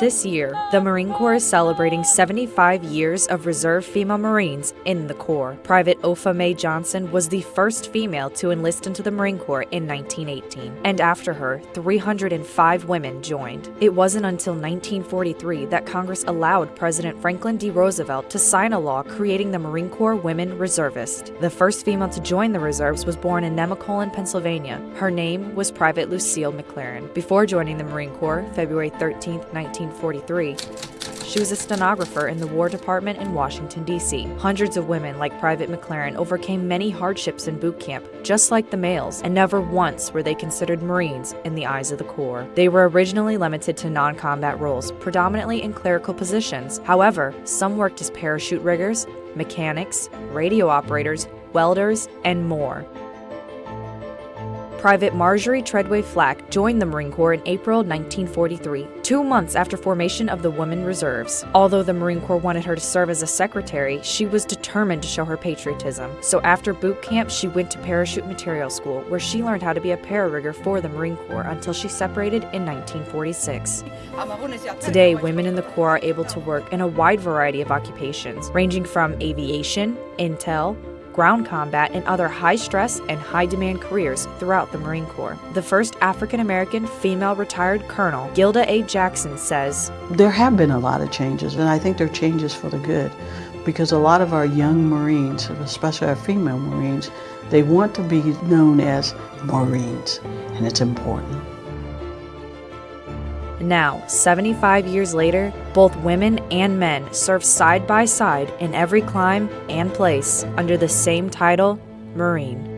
This year, the Marine Corps is celebrating 75 years of reserve female Marines in the Corps. Private Opha May Johnson was the first female to enlist into the Marine Corps in 1918, and after her, 305 women joined. It wasn't until 1943 that Congress allowed President Franklin D. Roosevelt to sign a law creating the Marine Corps Women Reservist. The first female to join the reserves was born in Nemacolin, Pennsylvania. Her name was Private Lucille McClarren. Before joining the Marine Corps, February 13, 19 1943. She was a stenographer in the War Department in Washington, D.C. Hundreds of women, like Private McClarren, overcame many hardships in boot camp, just like the males, and never once were they considered Marines in the eyes of the Corps. They were originally limited to non combat roles, predominantly in clerical positions. However, some worked as parachute riggers, mechanics, radio operators, welders, and more. Private Marjorie Treadway Flack joined the Marine Corps in April 1943, two months after formation of the Women Reserves. Although the Marine Corps wanted her to serve as a secretary, she was determined to show her patriotism. So after boot camp, she went to Parachute Material School, where she learned how to be a pararigger for the Marine Corps until she separated in 1946. Today, women in the Corps are able to work in a wide variety of occupations, ranging from aviation, intel, ground combat, and other high stress and high demand careers throughout the Marine Corps. The first African American female retired colonel, Gilda A. Jackson, says There have been a lot of changes, and I think they're changes for the good because a lot of our young Marines, especially our female Marines, they want to be known as Marines, and it's important. Now, 75 years later, both women and men serve side by side in every clime and place under the same title, Marine.